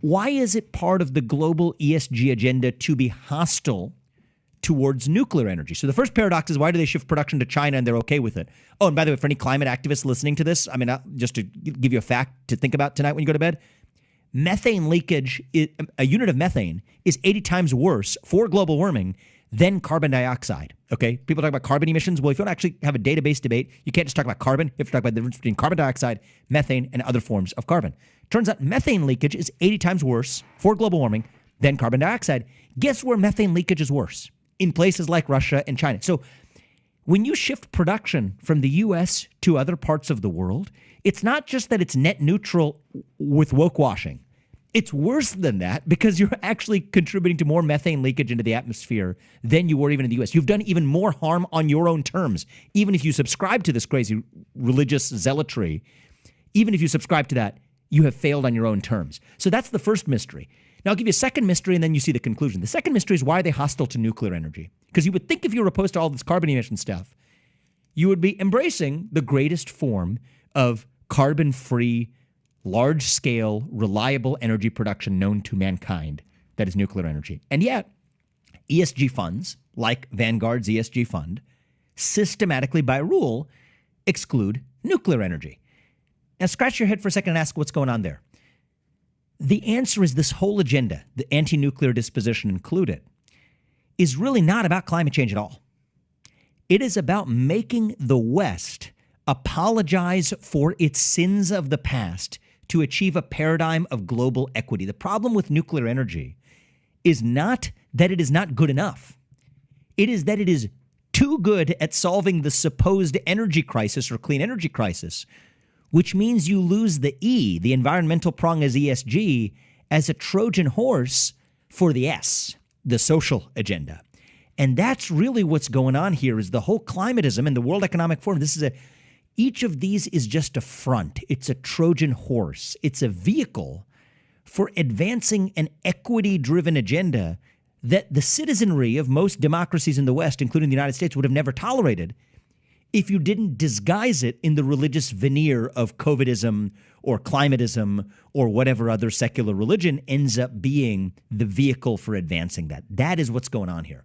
why is it part of the global ESG agenda to be hostile towards nuclear energy? So the first paradox is why do they shift production to China and they're okay with it? Oh, and by the way, for any climate activists listening to this, I mean, uh, just to give you a fact to think about tonight when you go to bed, methane leakage, a unit of methane is 80 times worse for global warming than carbon dioxide. Okay. People talk about carbon emissions. Well, if you don't actually have a database debate, you can't just talk about carbon. You have to talk about the difference between carbon dioxide, methane, and other forms of carbon. Turns out methane leakage is 80 times worse for global warming than carbon dioxide. Guess where methane leakage is worse? In places like Russia and China. So when you shift production from the US to other parts of the world, it's not just that it's net neutral with woke washing. It's worse than that because you're actually contributing to more methane leakage into the atmosphere than you were even in the US. You've done even more harm on your own terms. Even if you subscribe to this crazy religious zealotry, even if you subscribe to that, you have failed on your own terms. So that's the first mystery. Now I'll give you a second mystery and then you see the conclusion. The second mystery is why are they hostile to nuclear energy? Because you would think if you were opposed to all this carbon emission stuff, you would be embracing the greatest form of carbon free large scale, reliable energy production known to mankind that is nuclear energy. And yet, ESG funds, like Vanguard's ESG fund, systematically by rule exclude nuclear energy. Now, scratch your head for a second and ask what's going on there. The answer is this whole agenda, the anti nuclear disposition included, is really not about climate change at all. It is about making the West apologize for its sins of the past to achieve a paradigm of global equity. The problem with nuclear energy is not that it is not good enough, it is that it is too good at solving the supposed energy crisis or clean energy crisis, which means you lose the E, the environmental prong as ESG, as a Trojan horse for the S, the social agenda. And that's really what's going on here is the whole climatism and the World Economic Forum. This is a each of these is just a front, it's a Trojan horse, it's a vehicle for advancing an equity driven agenda that the citizenry of most democracies in the West, including the United States, would have never tolerated if you didn't disguise it in the religious veneer of COVIDism or climatism or whatever other secular religion ends up being the vehicle for advancing that. That is what's going on here.